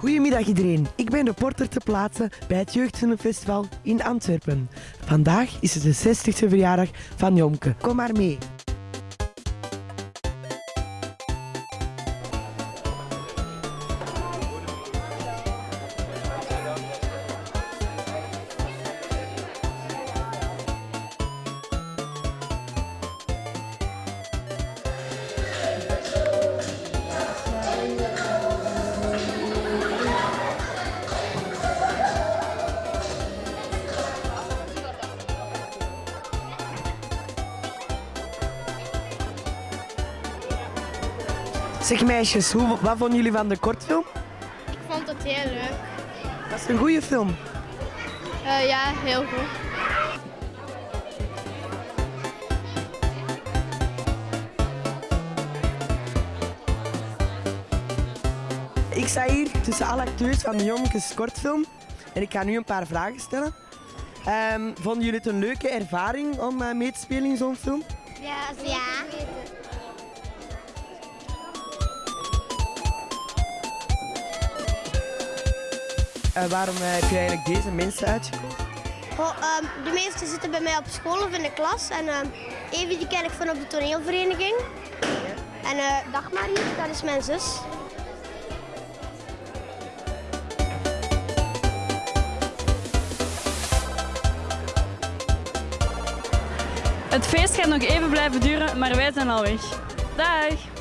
Goedemiddag iedereen, ik ben reporter te plaatsen bij het Jeugdfilmfestival in Antwerpen. Vandaag is het de 60ste verjaardag van Jomke. Kom maar mee. Zeg meisjes, hoe, wat vonden jullie van de kortfilm? Ik vond het heel leuk. Dat is een goede film. Eh, ja, heel goed. Ik sta hier tussen alle acteurs van de Jomkes kortfilm en ik ga nu een paar vragen stellen. Ehm, vonden jullie het een leuke ervaring om eh, mee te spelen in zo'n film? Ja, ja. Eh, waarom eh, heb je eigenlijk deze mensen uitgekozen? Goh, ehm, de meeste zitten bij mij op school of in de klas. En ehm Evie die ken ik van op de toneelvereniging. En eh Dagmar hier, dat is mijn zus. Het feest gaat nog even blijven duren, maar wij zijn al weg. Dag!